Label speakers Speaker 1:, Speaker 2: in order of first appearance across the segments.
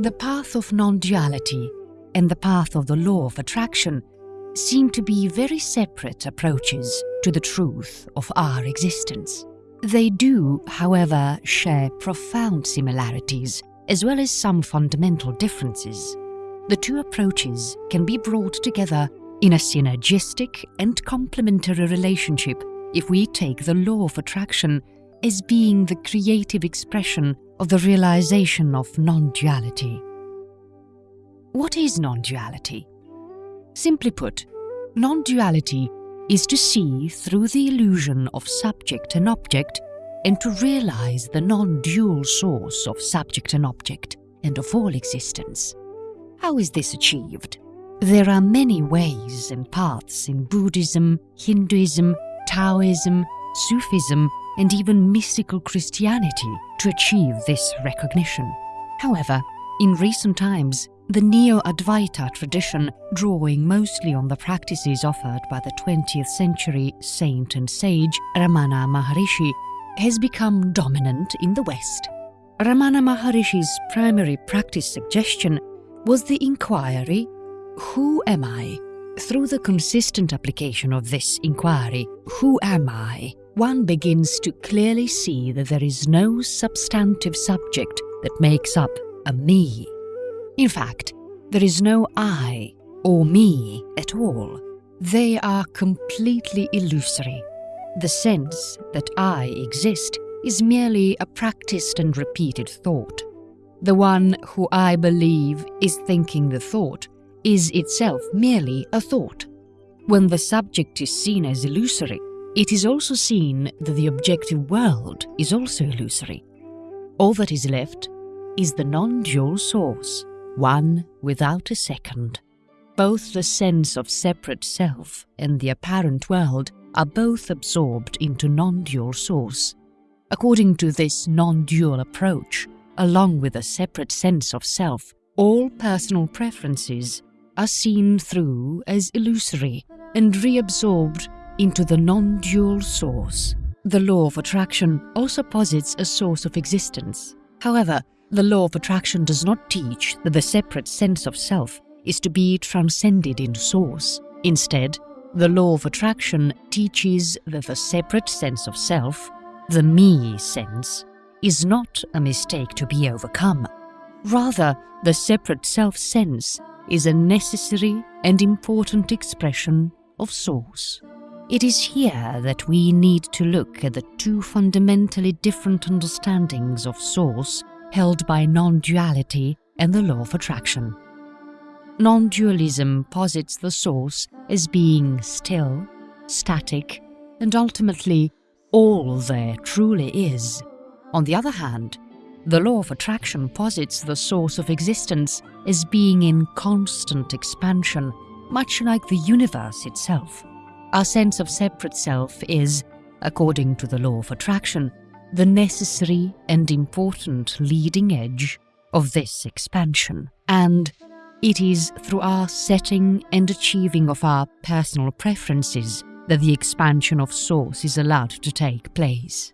Speaker 1: The path of non-duality and the path of the law of attraction seem to be very separate approaches to the truth of our existence. They do, however, share profound similarities as well as some fundamental differences. The two approaches can be brought together in a synergistic and complementary relationship if we take the law of attraction as being the creative expression of the realization of non-duality. What is non-duality? Simply put, non-duality is to see through the illusion of subject and object and to realize the non-dual source of subject and object and of all existence. How is this achieved? There are many ways and paths in Buddhism, Hinduism, Taoism, Sufism, and even mystical Christianity to achieve this recognition. However, in recent times, the Neo-Advaita tradition, drawing mostly on the practices offered by the 20th century saint and sage Ramana Maharishi, has become dominant in the West. Ramana Maharishi's primary practice suggestion was the inquiry, Who am I? Through the consistent application of this inquiry, Who am I? One begins to clearly see that there is no substantive subject that makes up a me. In fact, there is no I or me at all. They are completely illusory. The sense that I exist is merely a practiced and repeated thought. The one who I believe is thinking the thought is itself merely a thought. When the subject is seen as illusory, it is also seen that the objective world is also illusory. All that is left is the non-dual source, one without a second. Both the sense of separate self and the apparent world are both absorbed into non-dual source. According to this non-dual approach, along with a separate sense of self, all personal preferences are seen through as illusory and reabsorbed into the non-dual source. The law of attraction also posits a source of existence. However, the law of attraction does not teach that the separate sense of self is to be transcended in source. Instead, the law of attraction teaches that the separate sense of self, the me sense, is not a mistake to be overcome. Rather, the separate self sense is a necessary and important expression of source. It is here that we need to look at the two fundamentally different understandings of source held by non-duality and the law of attraction. Non-dualism posits the source as being still, static, and ultimately all there truly is. On the other hand, the law of attraction posits the source of existence as being in constant expansion, much like the universe itself. Our sense of separate self is, according to the law of attraction, the necessary and important leading edge of this expansion. And it is through our setting and achieving of our personal preferences that the expansion of source is allowed to take place.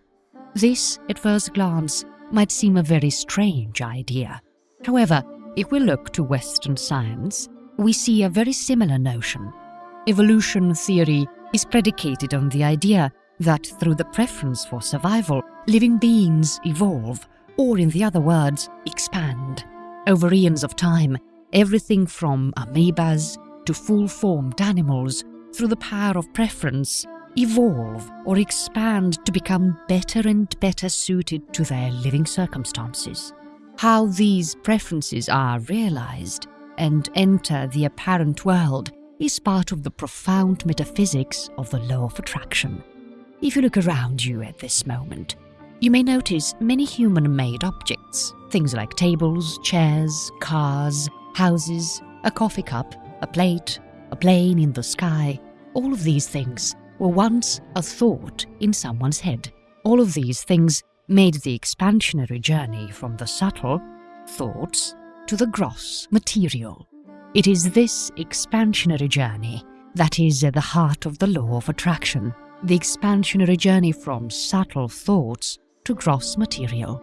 Speaker 1: This, at first glance, might seem a very strange idea. However, if we look to Western science, we see a very similar notion. Evolution theory is predicated on the idea that through the preference for survival, living beings evolve, or in the other words, expand. Over eons of time, everything from amoebas to full-formed animals, through the power of preference, evolve or expand to become better and better suited to their living circumstances. How these preferences are realized and enter the apparent world is part of the profound metaphysics of the law of attraction. If you look around you at this moment, you may notice many human-made objects, things like tables, chairs, cars, houses, a coffee cup, a plate, a plane in the sky, all of these things were once a thought in someone's head. All of these things made the expansionary journey from the subtle, thoughts, to the gross, material. It is this expansionary journey that is at the heart of the law of attraction, the expansionary journey from subtle thoughts to gross material.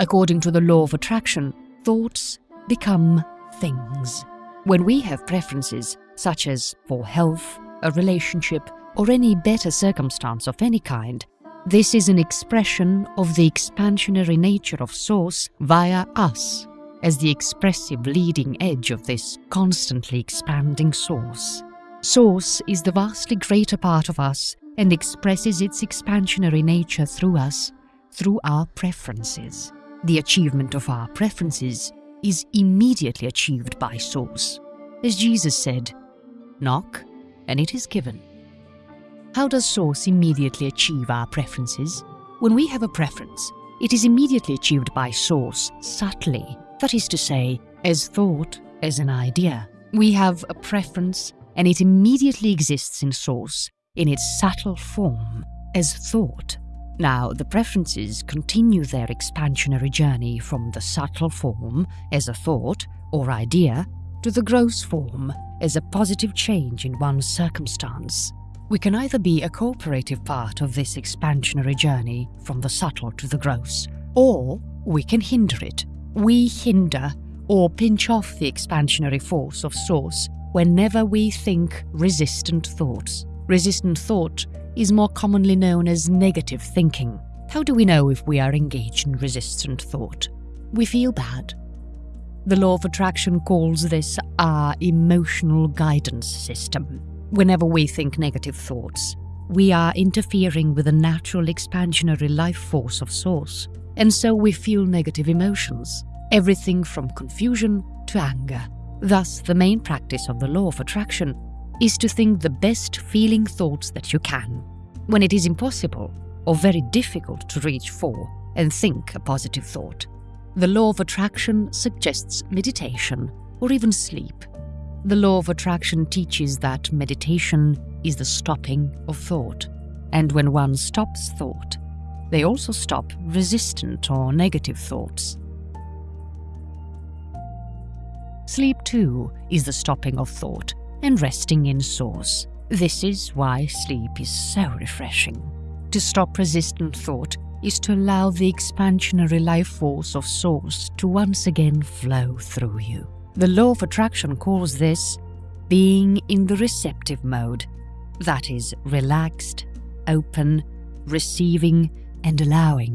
Speaker 1: According to the law of attraction, thoughts become things. When we have preferences, such as for health, a relationship, or any better circumstance of any kind, this is an expression of the expansionary nature of Source via us, as the expressive leading edge of this constantly expanding Source. Source is the vastly greater part of us and expresses its expansionary nature through us, through our preferences. The achievement of our preferences is immediately achieved by Source. As Jesus said, Knock, and it is given. How does Source immediately achieve our preferences? When we have a preference, it is immediately achieved by Source subtly, that is to say, as thought, as an idea. We have a preference, and it immediately exists in Source, in its subtle form, as thought. Now, the preferences continue their expansionary journey from the subtle form, as a thought or idea, to the gross form, as a positive change in one's circumstance. We can either be a cooperative part of this expansionary journey from the subtle to the gross, or we can hinder it. We hinder or pinch off the expansionary force of Source whenever we think resistant thoughts. Resistant thought is more commonly known as negative thinking. How do we know if we are engaged in resistant thought? We feel bad. The law of attraction calls this our emotional guidance system. Whenever we think negative thoughts, we are interfering with the natural expansionary life force of Source, and so we feel negative emotions, everything from confusion to anger. Thus, the main practice of the law of attraction is to think the best feeling thoughts that you can, when it is impossible or very difficult to reach for and think a positive thought. The law of attraction suggests meditation or even sleep. The law of attraction teaches that meditation is the stopping of thought, and when one stops thought, they also stop resistant or negative thoughts. Sleep, too, is the stopping of thought and resting in source. This is why sleep is so refreshing. To stop resistant thought is to allow the expansionary life force of source to once again flow through you. The law of attraction calls this being in the receptive mode, that is, relaxed, open, receiving, and allowing.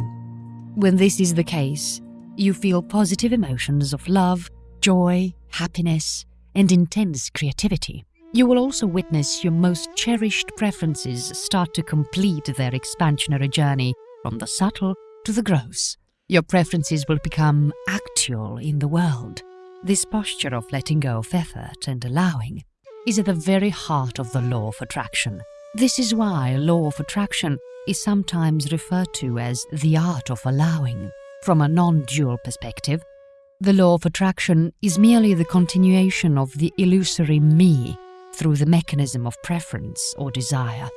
Speaker 1: When this is the case, you feel positive emotions of love, joy, happiness, and intense creativity. You will also witness your most cherished preferences start to complete their expansionary journey from the subtle to the gross. Your preferences will become actual in the world. This posture of letting go of effort and allowing is at the very heart of the law of attraction. This is why law of attraction is sometimes referred to as the art of allowing. From a non-dual perspective, the law of attraction is merely the continuation of the illusory me through the mechanism of preference or desire.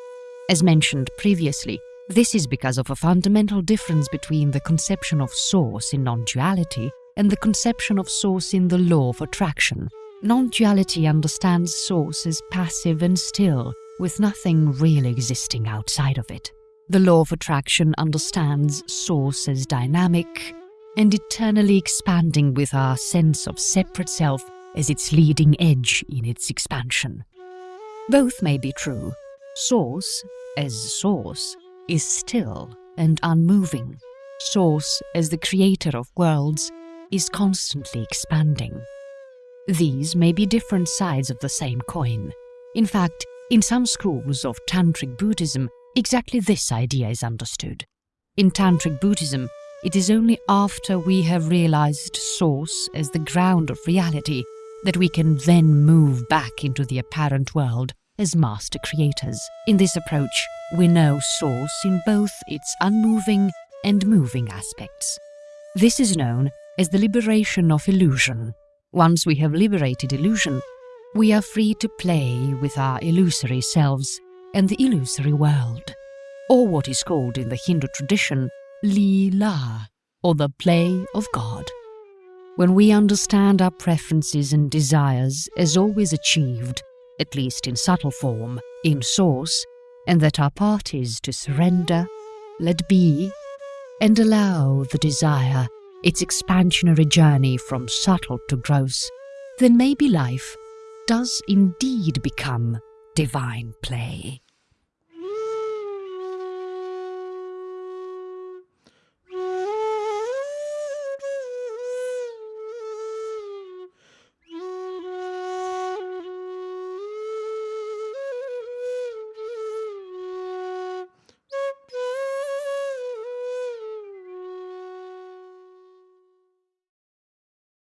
Speaker 1: As mentioned previously, this is because of a fundamental difference between the conception of source in non-duality and the conception of source in the law of attraction. Non-duality understands source as passive and still, with nothing really existing outside of it. The law of attraction understands source as dynamic, and eternally expanding with our sense of separate self as its leading edge in its expansion. Both may be true. Source, as source, is still and unmoving. Source, as the creator of worlds, is constantly expanding. These may be different sides of the same coin. In fact, in some schools of Tantric Buddhism, exactly this idea is understood. In Tantric Buddhism, it is only after we have realized Source as the ground of reality that we can then move back into the apparent world as master creators. In this approach, we know Source in both its unmoving and moving aspects. This is known as the liberation of illusion. Once we have liberated illusion, we are free to play with our illusory selves and the illusory world, or what is called in the Hindu tradition Leela, or the play of God. When we understand our preferences and desires as always achieved, at least in subtle form, in source, and that our part is to surrender, let be, and allow the desire its expansionary journey from subtle to gross, then maybe life does indeed become divine play.